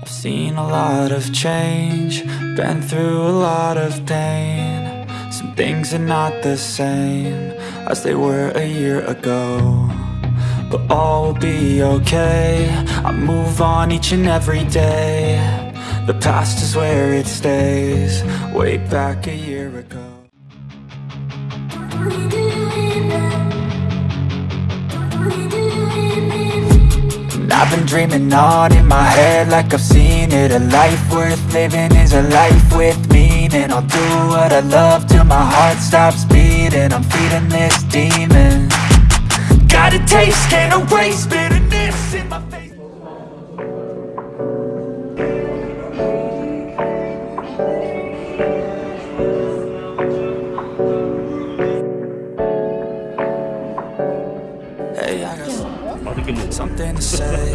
I've seen a lot of change, been through a lot of pain. Some things are not the same as they were a year ago. But all will be okay, I move on each and every day. The past is where it stays, way back a year ago. I've been dreaming on in my head like I've seen it. A life worth living is a life with meaning. I'll do what I love till my heart stops beating. I'm feeding this demon. Got a taste, can't erase something to say.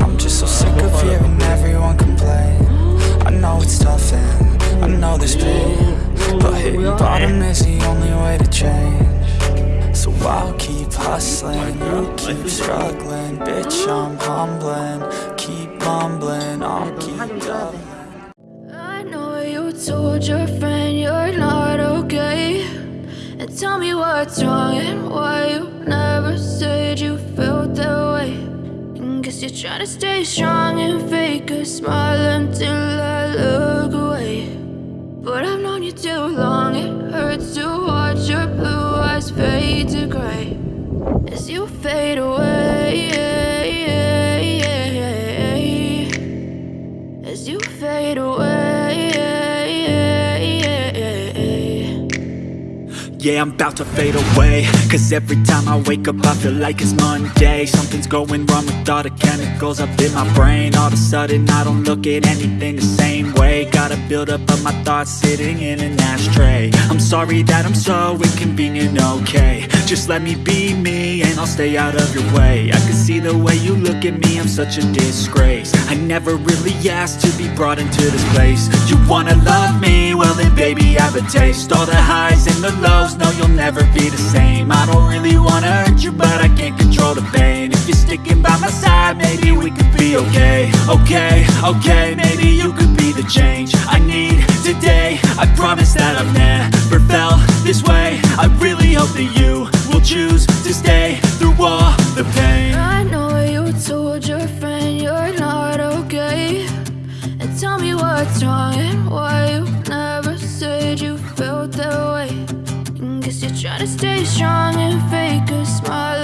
I'm just so sick of hearing everyone complain. I know it's tough and I know there's pain But hitting bottom is the only way to change. So I'll keep hustling, you keep struggling Bitch, I'm humbling, keep mumbling I'll keep doubling. I know you told your friend you're not okay. And tell me what's wrong and why you never said you you're trying to stay strong and fake a smile until I look away. But I've known you too long, it hurts to watch your blue eyes fade to gray. As you fade away Yeah, I'm about to fade away. Cause every time I wake up I feel like it's Monday. Something's going wrong with all the chemicals up in my brain. All of a sudden I don't look at anything the same way. Gotta build up of my thoughts sitting in an ashtray. I'm sorry that I'm so inconvenient, okay Just let me be me and I'll stay out of your way. I can see the way you look at me, I'm such a disgrace. I never really asked to be brought into this place. You wanna love me? Well then baby I have a taste. All the highs and the lows, no you'll never be the same. I don't really wanna hurt you but I can't control the pain. If you're sticking by my side, maybe we could be okay. Okay, okay, maybe you could be the change I need today. I promise that I've never felt this way I really hope that you will choose to stay through all the pain I know you told your friend you're not okay. And tell me what's wrong and why you never said you felt that way. And guess you're trying to stay strong and fake a smile